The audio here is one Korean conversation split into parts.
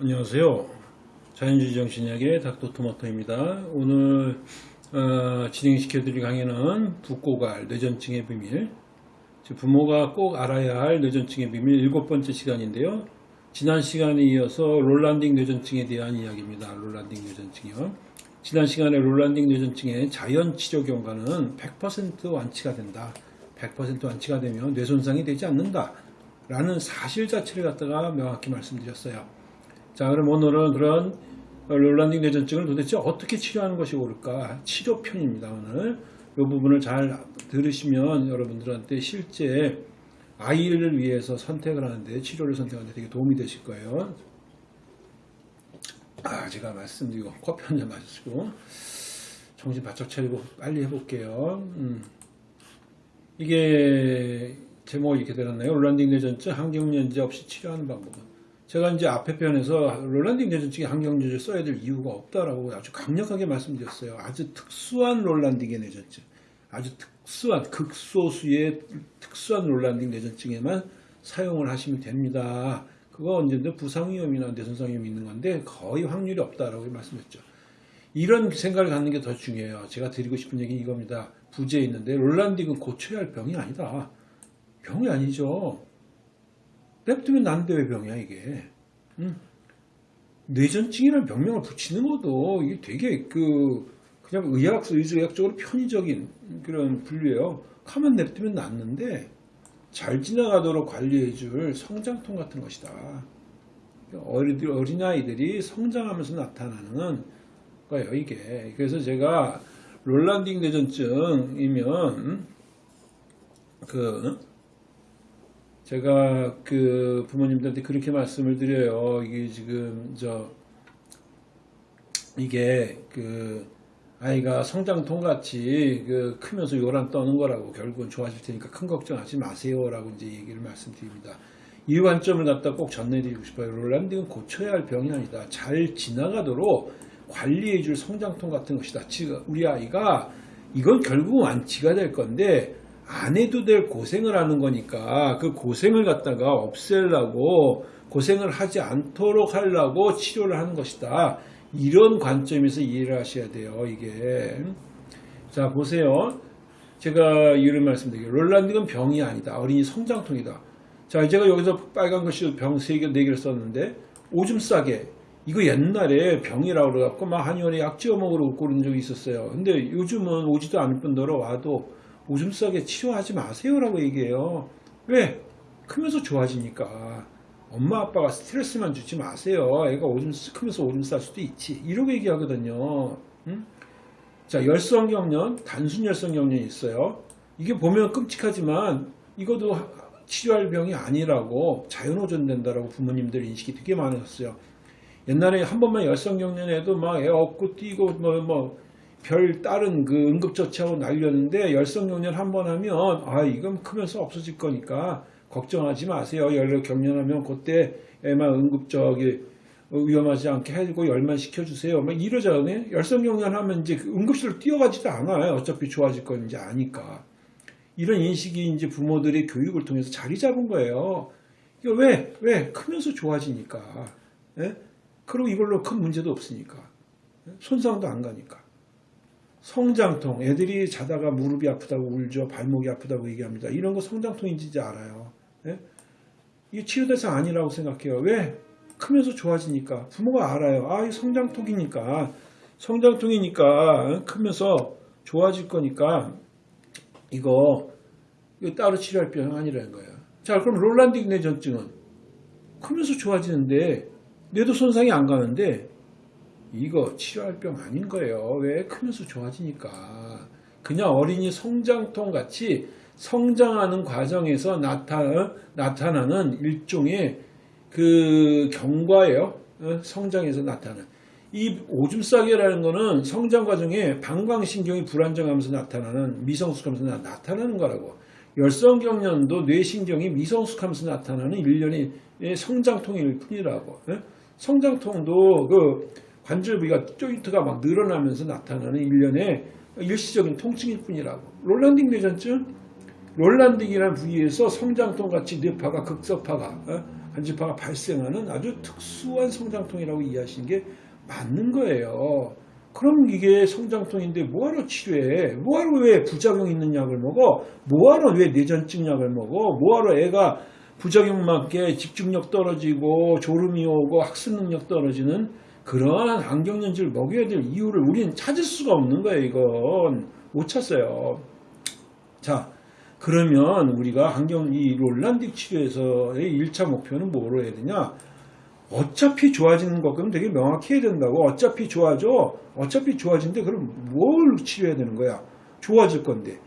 안녕하세요. 자연주의 정신의학의 닥터토마토입니다. 오늘 어, 진행시켜드릴 강의는 부꼭알 뇌전증의 비밀 즉 부모가 꼭 알아야 할 뇌전증의 비밀 일곱 번째 시간인데요. 지난 시간에 이어서 Rolandic 뇌전증에 대한 이야기입니다. Rolandic 뇌전증이요. 지난 시간에 Rolandic 뇌전증의 자연 치료 경과는 100% 완치가 된다. 100% 완치가 되면 뇌 손상이 되지 않는다. 라는 사실 자체를 갖다가 명확히 말씀드렸어요. 자, 그럼 오늘은 그런 롤란딩 뇌전증을 도대체 어떻게 치료하는 것이 옳을까? 치료편입니다, 오늘. 이 부분을 잘 들으시면 여러분들한테 실제 아이를 위해서 선택을 하는데, 치료를 선택하는데 되게 도움이 되실 거예요. 아, 제가 말씀드리고, 커피 한 잔 마시고, 정신 바짝 차리고 빨리 해볼게요. 음. 이게 제목이 이렇게 되었나요? Rolandic 뇌전증 항경련제 없이 치료하는 방법은. 제가 이제 앞에 편에서 Rolandic 뇌전증에 항경련제 써야 될 이유가 없다라고 아주 강력하게 말씀드렸어요. 아주 특수한 Rolandic의 뇌전증. 아주 특수한, 극소수의 특수한 Rolandic 뇌전증에만 사용을 하시면 됩니다. 그거 언제든 부상 위험이나 뇌손상 위험이 있는 건데 거의 확률이 없다라고 말씀했죠. 이런 생각을 갖는 게 더 중요해요. 제가 드리고 싶은 얘기는 이겁니다. 부제에 있는데 Rolandic은 고쳐야 할 병이 아니다. 병이 아니죠. 냅두면 난데 왜 병이야 이게. 응? 뇌전증이라는 병명을 붙이는 것도 이게 되게 그 그냥 의학 의학적으로 편의적인 그런 분류예요. 가만 냅두면 낫는데 잘 지나가도록 관리해줄 성장통 같은 것이다. 어린아이들이 성장하면서 나타나는 거예요, 이게. 그래서 제가 롤란딩 뇌전증이면 그 제가 그 부모님들한테 그렇게 말씀을 드려요. 이게 지금 저 이게 그 아이가 성장통 같이 그 크면서 요란 떠는 거라고 결국은 좋아질 테니까 큰 걱정하지 마세요라고 이제 얘기를 말씀드립니다. 이 관점을 갖다 꼭 전해드리고 싶어요. 롤란딩은 고쳐야 할 병이 아니다. 잘 지나가도록 관리해줄 성장통 같은 것이다. 우리 아이가 이건 결국 완치가 될 건데 안 해도 될 고생을 하는 거니까 그 고생을 갖다가 없애려고 고생을 하지 않도록 하려고 치료를 하는 것이다. 이런 관점에서 이해를 하셔야 돼요. 이게 자 보세요. 제가 이유를 말씀드릴게요. 롤란딩은 병이 아니다. 어린이 성장통이다. 자 제가 여기서 빨간 글씨로 병 3개, 4개를 썼는데 오줌 싸게 이거 옛날에 병이라고 그래갖고 막 한의원에 약 지어 먹으러 그런 적이 있었어요. 근데 요즘은 오지도 않을 뿐더러 와도 오줌 싸게 치료하지 마세요라고 얘기해요. 왜? 크면서 좋아지니까. 엄마 아빠가 스트레스만 주지 마세요. 애가 오줌 크면서 오줌 쌀 수도 있지. 이러고 얘기하거든요. 응? 자 열성경련, 단순 열성경련이 있어요. 이게 보면 끔찍하지만 이것도 치료할 병이 아니라고 자연호전된다라고 부모님들 인식이 되게 많았어요. 옛날에 한 번만 열성경련에도 막 애 업고 뛰고 뭐뭐 별 다른 그 응급처치하고 날렸는데 열성경련 한 번 하면 아 이건 크면서 없어질 거니까 걱정하지 마세요. 열 경련하면 그때 애만 응급적이 위험하지 않게 해주고 열만 시켜주세요. 막 이러잖아요. 열성경련 하면 이제 그 응급실로 뛰어가지도 않아요. 어차피 좋아질 건 이제 아니까. 이런 인식이 이제 부모들의 교육을 통해서 자리 잡은 거예요. 이거 왜? 왜? 크면서 좋아지니까. 예? 그리고 이걸로 큰 문제도 없으니까. 손상도 안 가니까. 성장통. 애들이 자다가 무릎이 아프다고 울죠. 발목이 아프다고 얘기합니다. 이런 거 성장통인지 알아요. 예? 이게 치료 대상 아니라고 생각해요. 왜? 크면서 좋아지니까. 부모가 알아요. 아, 이 성장통이니까. 성장통이니까 크면서 좋아질 거니까 이거, 이거 따로 치료할 병 아니라는 거예요. 자, 그럼 롤란딩 뇌전증은 크면서 좋아지는데 뇌도 손상이 안 가는데 이거 치료할 병 아닌 거예요. 왜? 크면서 좋아지니까. 그냥 어린이 성장통 같이 성장하는 과정에서 나타, 나타나는 일종의 그 경과예요. 어? 성장에서 나타나는. 이 오줌 싸개라는 거는 성장 과정에 방광신경이 불안정하면서 나타나는 미성숙하면서 나타나는 거라고. 열성경련도 뇌신경이 미성숙하면서 나타나는 일련의 성장통일 뿐이라고. 어? 성장통도 그 관절 부위가 조인트가 막 늘어나면서 나타나는 일련의 일시적인 통증일 뿐이라고. 롤란딩 뇌전증? 롤란딩이라는 부위에서 성장통 같이 뇌파가 극소파가 어? 간질파가 발생하는 아주 특수한 성장통이라고 이해하시는 게 맞는 거예요. 그럼 이게 성장통인데 뭐하러 치료해? 뭐하러 왜 부작용 있는 약을 먹어? 뭐하러 왜 뇌전증 약을 먹어? 뭐하러 애가 부작용 맞게 집중력 떨어지고 졸음이 오고 학습 능력 떨어지는 그러한 안경연지를 먹여야 될 이유를 우리는 찾을 수가 없는 거예요. 이건 못 찾어요. 자, 그러면 우리가 환경 이 롤란딕 치료에서의 1차 목표는 뭐로 해야 되냐? 어차피 좋아지는 것 그럼 되게 명확히 해야 된다고. 어차피 좋아져. 어차피 좋아진대. 그럼 뭘 치료해야 되는 거야? 좋아질 건데.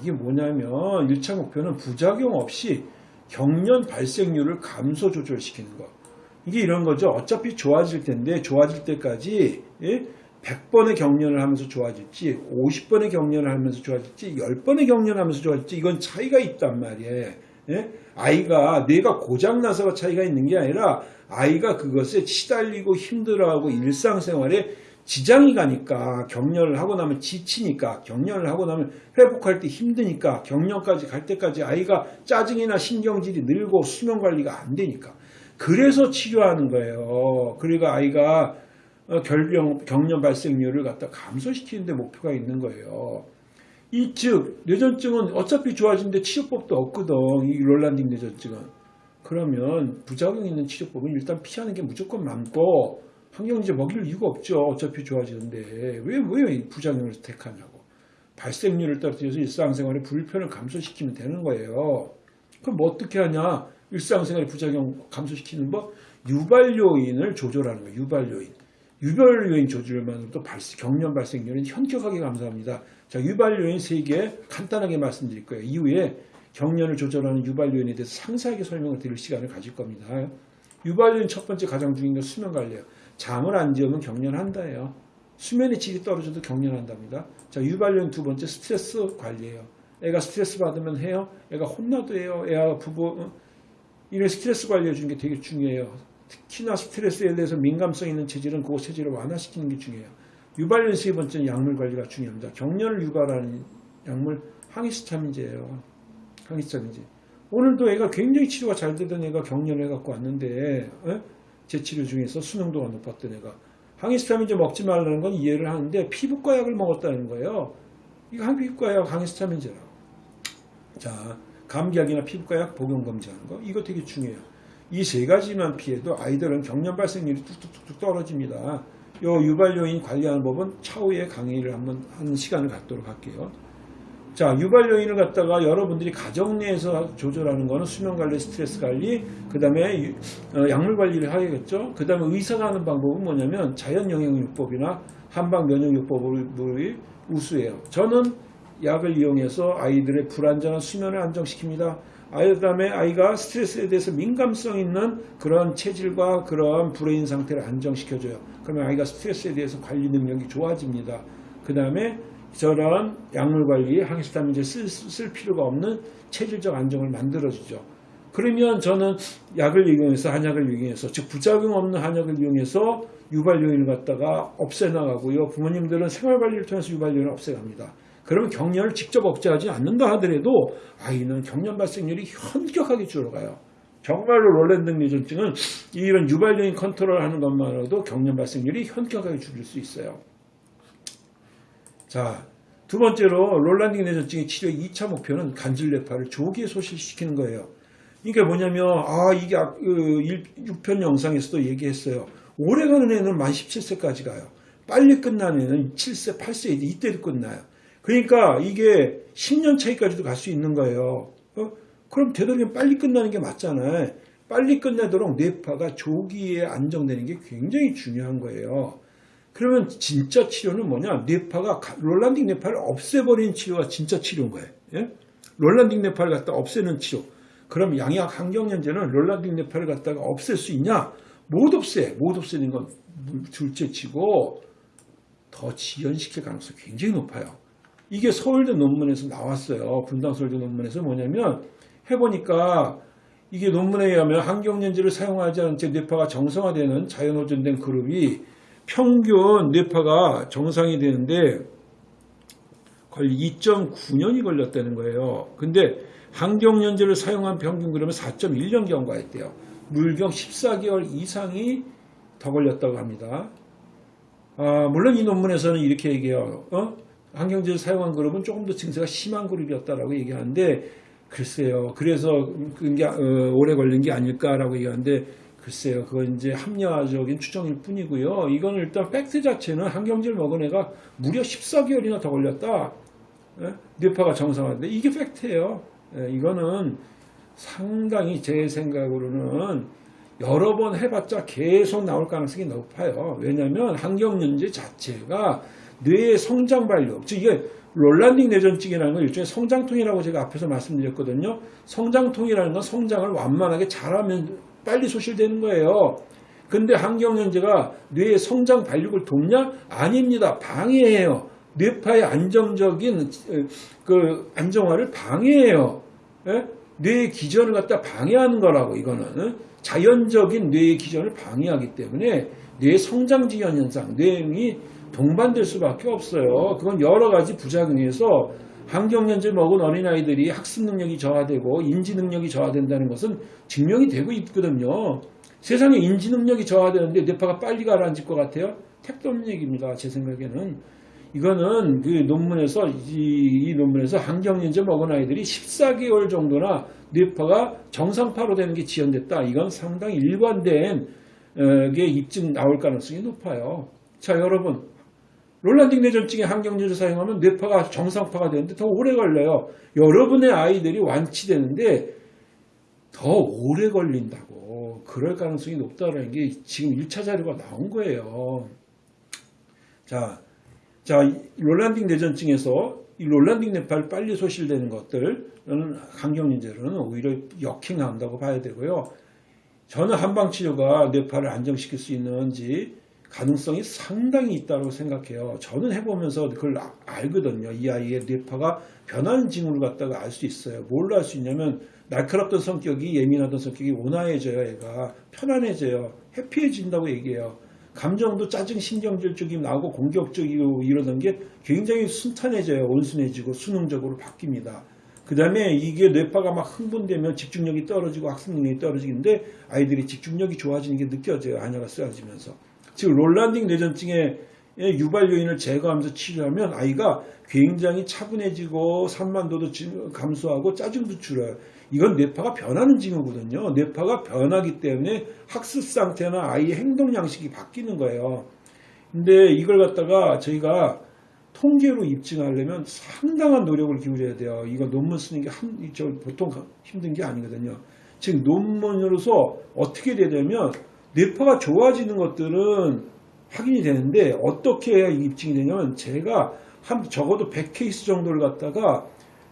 이게 뭐냐면 1차 목표는 부작용 없이 경련 발생률을 감소 조절시키는 거. 이게 이런 거죠. 어차피 좋아질 텐데 좋아질 때까지 예? 100번의 경련을 하면서 좋아질지 50번의 경련을 하면서 좋아질지 10번의 경련을 하면서 좋아질지 이건 차이가 있단 말이에요. 예? 아이가 뇌가 고장나서가 차이가 있는 게 아니라 아이가 그것에 시달리고 힘들어하고 일상생활에 지장이 가니까 경련을 하고 나면 지치니까 경련을 하고 나면 회복할 때 힘드니까 경련까지 갈 때까지 아이가 짜증이나 신경질이 늘고 수면 관리가 안 되니까 그래서 치료하는 거예요. 그러니까 아이가 어, 결병, 경련 발생률을 갖다 감소시키는데 목표가 있는 거예요. 이 즉 뇌전증은 어차피 좋아지는데 치료법도 없거든. 이 롤란딩 뇌전증은. 그러면 부작용 있는 치료법은 일단 피하는 게 무조건 많고 환경제 먹일 이유가 없죠. 어차피 좋아지는데 왜 왜 부작용을 택하냐고. 발생률을 떨어뜨려서 일상생활의 불편을 감소시키면 되는 거예요. 그럼 뭐 어떻게 하냐? 일상생활의 부작용 감소시키는 법 유발 요인을 조절하는 거예요. 유발 요인. 유발 요인 조절만으로도 발생, 경련 발생률은 현격하게 감소합니다. 자, 유발 요인 3개 간단하게 말씀드릴 거예요. 이후에 경련을 조절하는 유발 요인에 대해서 상세하게 설명을 드릴 시간을 가질 겁니다. 유발 요인 첫 번째 가장 중요한 건 수면 관리예요. 잠을 안 재우면 경련한다예요. 수면의 질이 떨어져도 경련한답니다. 자, 유발 요인 두 번째 스트레스 관리예요. 애가 스트레스 받으면 해요. 애가 혼나도 해요. 애가 부부 어? 이런 스트레스 관리해 주는 게 되게 중요해요. 특히나 스트레스에 대해서 민감성 있는 체질은 그 체질을 완화시키는 게 중요해요. 유발연 세 번째는 약물 관리가 중요합니다. 경련을 유발하는 약물 항히스타민제예요. 항히스타민제. 오늘도 애가 굉장히 치료가 잘 되던 애가 경련을 해갖고 왔는데 에? 제 치료 중에서 수능도가 높았던 애가 항히스타민제 먹지 말라는 건 이해를 하는데 피부과 약을 먹었다는 거예요. 이거 피부과 약 항히스타민제라고. 자, 감기약이나 피부과 약 복용 검지하는 거 이거 되게 중요해요. 이 세 가지만 피해도 아이들은 경련 발생률이 뚝뚝뚝뚝 떨어집니다. 요 유발 요인 관리하는 법은 차후에 강의를 한번 하는 시간을 갖도록 할게요. 자, 유발 요인을 갖다가 여러분들이 가정 내에서 조절하는 거는 수면 관리, 스트레스 관리, 그 다음에 약물 관리를 하겠죠. 그 다음에 의사가 하는 방법은 뭐냐면 자연 영양요법이나 한방 면역요법을 우수해요. 저는 약을 이용해서 아이들의 불안전한 수면을 안정시킵니다. 아이 그다음에 아이가 스트레스에 대해서 민감성 있는 그런 체질과 그런 brain 상태를 안정시켜줘요. 그러면 아이가 스트레스에 대해서 관리 능력이 좋아집니다. 그 다음에 저런 약물 관리, 항히스타민제 쓸, 쓸 필요가 없는 체질적 안정을 만들어주죠. 그러면 저는 약을 이용해서 한약을 이용해서 즉 부작용 없는 한약을 이용해서 유발 요인을 갖다가 없애나가고요. 부모님들은 생활 관리를 통해서 유발 요인을 없애갑니다. 그러면 경련을 직접 억제하지 않는다 하더라도 아이는 경련 발생률이 현격하게 줄어가요. 정말로 Rolandic 뇌전증은 이런 유발적인 컨트롤 하는 것만으로도 경련 발생률이 현격하게 줄일 수 있어요. 자, 두 번째로 Rolandic 뇌전증의 치료 2차 목표는 간질뇌파를 조기에 소실시키는 거예요. 이게 뭐냐면 아 이게 6편 영상에서도 얘기했어요. 오래가는 애는 만 17세까지 가요. 빨리 끝나는 애는 7세, 8세 이때도 끝나요. 그러니까 이게 10년 차이까지도 갈 수 있는 거예요. 어? 그럼 되도록이면 빨리 끝나는 게 맞잖아요. 빨리 끝내도록 뇌파가 조기에 안정되는 게 굉장히 중요한 거예요. 그러면 진짜 치료는 뭐냐? 뇌파가 롤란딩 뇌파를 없애버리는 치료가 진짜 치료인 거예요. 예? 롤란딩 뇌파를 갖다 없애는 치료. 그럼 양약 환경연제는 롤란딩 뇌파를 갖다가 없앨 수 있냐? 못 없애. 못 없애는 건 둘째 치고 더 지연시킬 가능성이 굉장히 높아요. 이게 서울대 논문에서 나왔어요. 분당 서울대 논문에서 뭐냐면 해보니까 이게 논문에 의하면 환경연제를 사용하지 않은 채 뇌파가 정상화되는 자연호전된 그룹이 평균 뇌파가 정상이 되는데 거의 2.9년이 걸렸다는 거예요. 근데 환경연제를 사용한 평균 그러면 4.1년 경과했대요. 물경 14개월 이상이 더 걸렸다고 합니다. 아, 물론 이 논문에서는 이렇게 얘기해요. 어? 항경제를 사용한 그룹은 조금 더 증세가 심한 그룹이었다라고 얘기하는데 글쎄요. 그래서 그게 어, 오래 걸린 게 아닐까라고 얘기하는데 글쎄요. 그건 이제 합리화적인 추정일 뿐이고요. 이건 일단 팩트 자체는 항경제를 먹은 애가 무려 14개월이나 더 걸렸다. 예? 뇌파가 정상화인데 이게 팩트예요. 예, 이거는 상당히 제 생각으로는 여러 번 해봤자 계속 나올 가능성이 높아요. 왜냐하면 항경련제 자체가 뇌의 성장 발육, 즉 이게 롤란딩 뇌전증이라는 건 일종의 성장통이라고 제가 앞에서 말씀드렸거든요. 성장통이라는 건 성장을 완만하게 잘하면 빨리 소실되는 거예요. 근데 항경련제가 뇌의 성장 발육을 돕냐? 아닙니다. 방해해요. 뇌파의 안정적인 그 안정화를 방해해요. 예? 뇌의 기전을 갖다 방해하는 거라고 이거는 자연적인 뇌의 기전을 방해하기 때문에 뇌 성장 지연 현상, 뇌이 동반될 수밖에 없어요. 그건 여러 가지 부작용에서 환경연제 먹은 어린아이들이 학습 능력이 저하되고 인지 능력이 저하된다는 것은 증명이 되고 있거든요. 세상에 인지 능력이 저하되는데 뇌파가 빨리 가라앉을 것 같아요? 택도 없는 얘기입니다. 제 생각에는. 이거는 그 논문에서 이, 이 논문에서 환경연제 먹은 아이들이 14개월 정도나 뇌파가 정상파로 되는 게 지연됐다. 이건 상당히 일관된 어, 게 입증 나올 가능성이 높아요. 자 여러분 롤란딩 뇌전증의 항경제를 사용하면 뇌파가 정상파가 되는데 더 오래 걸려요. 여러분의 아이들이 완치되는데 더 오래 걸린다고 그럴 가능성이 높다는 게 지금 1차 자료가 나온 거예요. 자, 자 롤란딩 뇌전증에서 이 롤란딩 뇌파를 빨리 소실되는 것들은 항경인제로는 오히려 역행한다고 봐야 되고요. 저는 한방치료가 뇌파를 안정시킬 수 있는지 가능성이 상당히 있다고 생각해요. 저는 해보면서 그걸 아- 알거든요. 이 아이의 뇌파가 변하는 징후를 갖다가 알 수 있어요. 뭘로 알 수 있냐면 날카롭던 성격이 예민하던 성격이 온화해져요. 얘가 편안해져요. 해피해진다고 얘기해요. 감정도 짜증 신경질 쪽이 나오고 공격적이고 이러던 게 굉장히 순탄해져요. 온순해지고 수능적으로 바뀝니다. 그 다음에 이게 뇌파가 막 흥분되면 집중력이 떨어지고 학습 능력이 떨어지는데 아이들이 집중력이 좋아지는 게 느껴져요. 안야가 쓰여지면서. 즉 롤란딩 뇌전증의 유발 요인을 제거하면서 치료하면 아이가 굉장히 차분해지고 산만도도 지- 감소하고 짜증도 줄어요. 이건 뇌파가 변하는 징후거든요. 뇌파가 변하기 때문에 학습 상태나 아이의 행동 양식이 바뀌는 거예요. 근데 이걸 갖다가 저희가 통계로 입증하려면 상당한 노력을 기울여야 돼요. 이거 논문 쓰는 게 한, 저 보통 힘든 게 아니거든요. 즉 논문으로서 어떻게 되냐면 뇌파가 좋아지는 것들은 확인이 되는데 어떻게 해야 입증이 되냐면 제가 한 적어도 100케이스 정도를 갖다가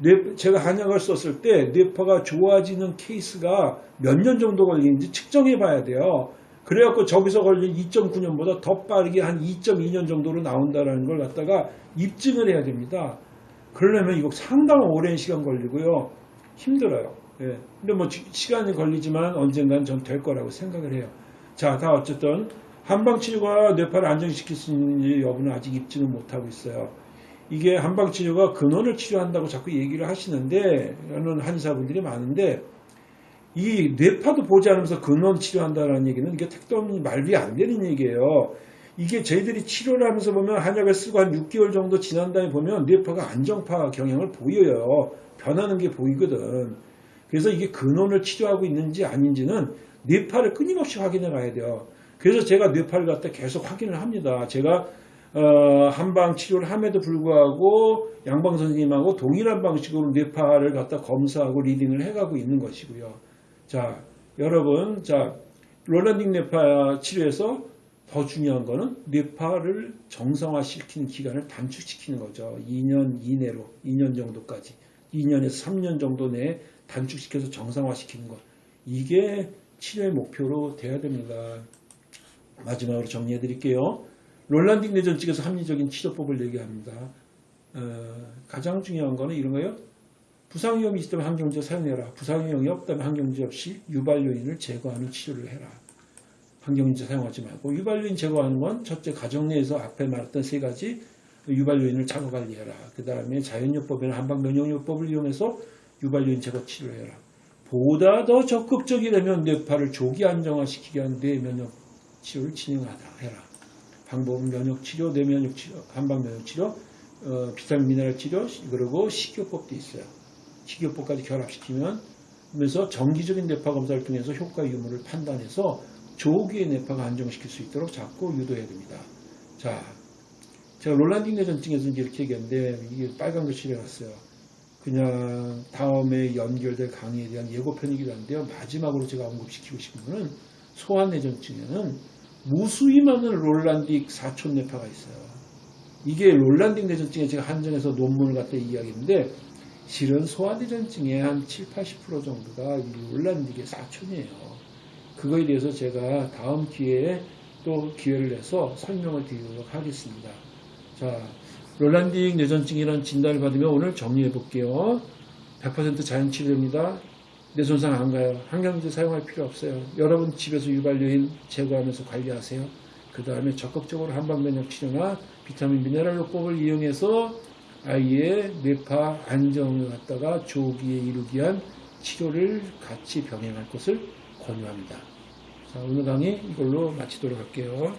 뇌- 제가 한약을 썼을 때 뇌파가 좋아지는 케이스가 몇 년 정도 걸리는지 측정해 봐야 돼요. 그래갖고 저기서 걸린 2.9년보다 더 빠르게 한 2.2년 정도로 나온다는 걸 갖다가 입증을 해야 됩니다. 그러려면 이거 상당히 오랜 시간 걸리고요. 힘들어요. 예. 근데 뭐 지- 시간이 걸리지만 언젠간 전 될 거라고 생각을 해요. 자, 다 어쨌든 한방 치료가 뇌파를 안정시킬 수 있는지 여부는 아직 입증을 못하고 있어요. 이게 한방 치료가 근원을 치료한다고 자꾸 얘기를 하시는데, 하는 한의사분들이 많은데, 이 뇌파도 보지 않으면서 근원 치료한다는 얘기는 이게 택도 없는 말이 안 되는 얘기예요. 이게 저희들이 치료를 하면서 보면 한약을 쓰고 한 6개월 정도 지난 다음에 보면 뇌파가 안정파 경향을 보여요. 변하는 게 보이거든. 그래서 이게 근원을 치료하고 있는지 아닌지는 뇌파를 끊임없이 확인해 가야 돼요. 그래서 제가 뇌파를 갖다 계속 확인을 합니다. 제가 어, 한방 치료를 함에도 불구하고 양방 선생님하고 동일한 방식으로 뇌파를 갖다 검사하고 리딩을 해가고 있는 것이고요. 자, 여러분, 자, 롤란딩 뇌파 치료에서 더 중요한 거는 뇌파를 정상화시키는 기간을 단축시키는 거죠. 2년 이내로, 2년 정도까지. 2년에서 3년 정도 내에 단축시켜서 정상화시키는 것. 이게 치료의 목표로 돼야 됩니다. 마지막으로 정리해 드릴게요. 롤란딩 뇌전증에서 합리적인 치료법을 얘기합니다. 어, 가장 중요한 거는 이런 거예요. 부상 위험이 있다면 항경제 사용해라. 부상 위험이 없다면 항경제 없이 유발 요인을 제거하는 치료를 해라. 항경제 사용하지 말고 유발 요인 제거하는 건 첫째 가정 내에서 앞에 말했던 세 가지 유발 요인을 자가 관리해라. 그 다음에 자연요법이나 한방 면역요법을 이용해서 유발 요인 제거 치료해라. 보다 더 적극적이라면 뇌파를 조기 안정화시키기 위한 뇌면역 치료를 진행하다 해라. 방법은 면역 치료, 뇌면역 치료, 한방 면역 치료, 어, 비타민 미네랄 치료, 그리고 식이요법도 있어요. 식이요법까지 결합시키면 그러면서 정기적인 뇌파 검사를 통해서 효과 유무를 판단해서 조기에 뇌파가 안정시킬 수 있도록 자꾸 유도해야 됩니다. 자, 제가 롤란딩 뇌전증에서 이제 이렇게 얘기했는데 이게 빨간 글씨를 해놨어요. 그냥 다음에 연결될 강의에 대한 예고편이기도 한데요. 마지막으로 제가 언급시키고 싶은 거는 소환내전증에는 무수히 많은 롤란딕 사촌 뇌파가 있어요. 이게 롤란딩 뇌전증에 제가 한정해서 논문을 갖다 이야기했는데 실은 소환내전증의 한 7, 80% 정도가 이 롤란딕의 사촌이에요. 그거에 대해서 제가 다음 기회에 또 기회를 내서 설명을 드리도록 하겠습니다. 자, 롤란딩 뇌전증이라는 진단을 받으면 오늘 정리해 볼게요. 100% 자연 치료입니다. 뇌 손상 안 가요. 항생제 사용할 필요 없어요. 여러분 집에서 유발 요인 제거하면서 관리하세요. 그 다음에 적극적으로 한방 면역 치료나 비타민 미네랄 요법을 이용해서 아이의 뇌파 안정을 갖다가 조기에 이루기 위한 치료를 같이 병행할 것을 권유합니다. 자, 오늘 강의 이걸로 마치도록 할게요.